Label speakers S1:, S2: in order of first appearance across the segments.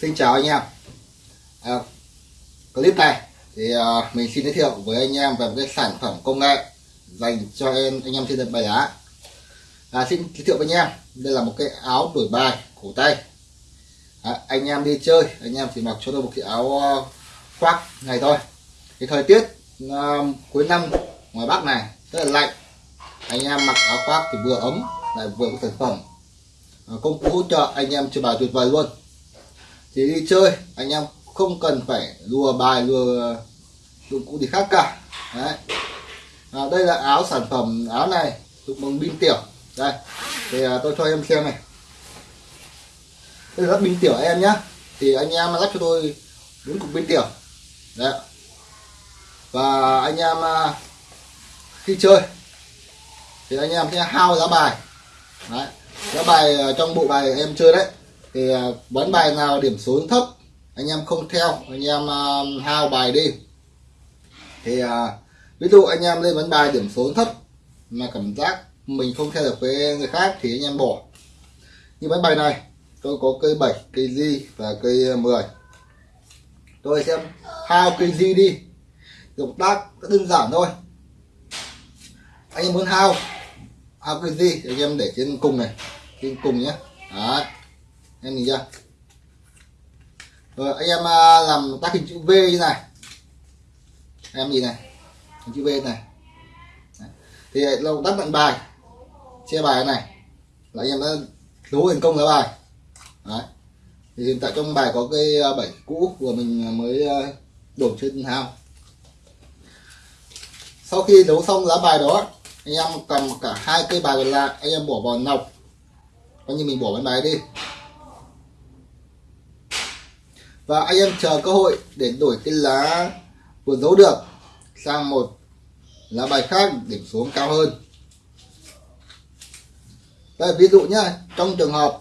S1: Xin chào anh em. À, Clip này thì à, mình xin giới thiệu với anh em về một cái sản phẩm công nghệ dành cho em anh em trên đất bài đá à, Xin giới thiệu với anh em đây là một cái áo đổi bài cổ tay. À, Anh em đi chơi anh em chỉ mặc cho tôi một cái áo à, khoác này thôi. Thì thời tiết à, cuối năm ngoài Bắc này rất là lạnh. Anh em mặc áo khoác thì vừa ấm lại vừa có sản phẩm à, công cụ hỗ trợ anh em chơi bài tuyệt vời luôn thì đi chơi anh em không cần phải lùa bài lùa dụng cụ gì khác cả. Đấy. À, đây là áo sản phẩm áo này dụng bằng pin tiểu. Đây thì à, tôi cho em xem này. Đây là pin tiểu em nhá. Thì anh em lắp cho tôi bốn cục pin tiểu. Đấy. Và anh em à, khi chơi thì anh em sẽ hao giá bài. Đấy. giá bài à, trong bộ bài em chơi đấy thì à, bắn bài nào điểm số thấp, anh em không theo, anh em à, hao bài đi. Thì à, ví dụ anh em lên bắn bài điểm số thấp mà cảm giác mình không theo được với người khác thì anh em bỏ. Như bắn bài này, tôi có cây 7 cây di và cây 10 tôi xem hao cây di đi. Động tác rất đơn giản thôi. Anh em muốn hao hao cây di anh em để trên cùng này, trên cùng nhé. Đấy em nhìn chưa? Rồi, anh em à, làm tác hình chữ V như này. Em nhìn này hình chữ V này. Đấy. thì à, lâu tác vận bài. Che bài này. Là anh em đã đấu thành công lá bài. Đấy. thì hiện tại trong bài có cây à, bảy cũ của mình mới đổ trên hao. Sau khi đấu xong lá bài đó, anh em cầm cả hai cây bài còn lại, anh em bỏ vào nọc. Coi như mình bỏ cái bài đi và anh em chờ cơ hội để đổi cái lá vừa giấu được sang một lá bài khác điểm số cao hơn. Đây ví dụ nhá trong trường hợp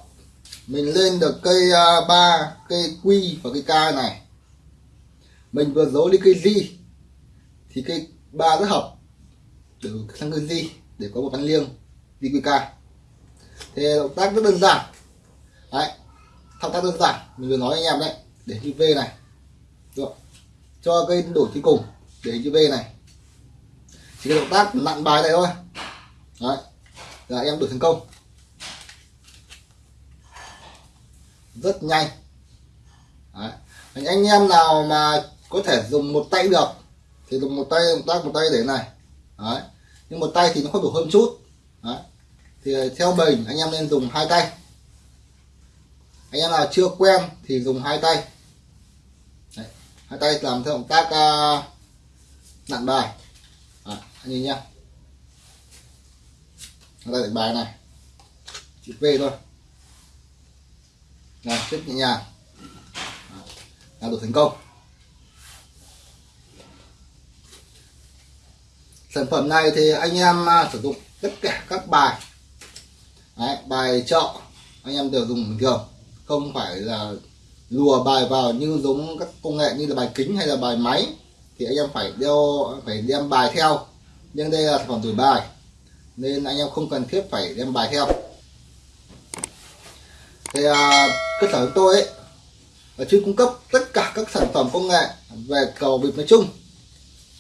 S1: mình lên được cây à, uh, 3 cây quy và cây k này mình vừa giấu đi cây di thì cây ba rất hợp để sang cây di để có một văn liêng di quy ca thì động tác rất đơn giản. Đấy thao tác đơn giản mình vừa nói anh em đấy để chữ V này. Được. cho cây đổi cuối cùng để chữ V này. Chỉ cái động tác lặn bài này thôi. Đấy. Là em đổi thành công. Rất nhanh. Đấy. anh em nào mà có thể dùng một tay được. Thì dùng một tay, động tác một tay để này. Đấy. Nhưng một tay thì nó không đủ hơn chút. Đấy. thì ờ, theo mình, anh em nên dùng hai tay. Anh em nào chưa quen thì dùng hai tay hai tay làm theo động tác uh, nặn bài. À, anh nhìn nhá. Hai tay đánh bài này. Chữ V thôi. Này rất nhẹ nhàng. Là được thành công. Sản phẩm này thì anh em à, sử dụng tất cả các bài. Đấy, bài chợ anh em đều dùng bình thường. Không phải là lùa bài vào như giống các công nghệ như là bài kính hay là bài máy thì anh em phải đeo phải đem bài theo. Nhưng đây là sản phẩm đổi bài nên anh em không cần thiết phải đem bài theo. Thì à, cơ sở của tôi ấy là chuyên cung cấp tất cả các sản phẩm công nghệ về cầu bịp nói chung.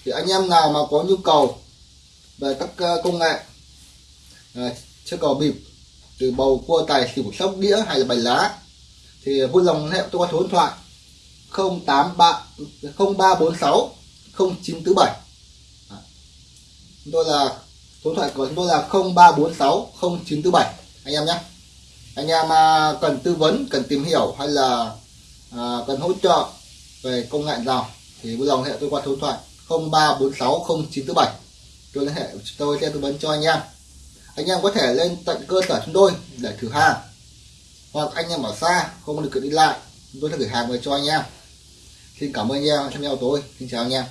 S1: Thì anh em nào mà có nhu cầu về các à, công nghệ à, chơi cầu bịp từ bầu cua tài xỉu sóc đĩa hay là bài lá thì vui lòng hệ tôi qua số điện thoại 083 0346 0947 chúng tôi là số điện thoại của chúng tôi là 0346 0947 anh em nhé. Anh em à, cần tư vấn cần tìm hiểu hay là à, cần hỗ trợ về công nghệ nào thì vui lòng hệ tôi qua số điện thoại 0346 0947 tôi liên hệ tôi sẽ tư vấn cho anh em. Anh em có thể lên tận cơ sở chúng tôi để thử hàng hoặc anh em ở xa, không có được đi lại, chúng tôi sẽ gửi hàng về cho anh em. Xin cảm ơn anh em xem nhau tôi xin chào anh em.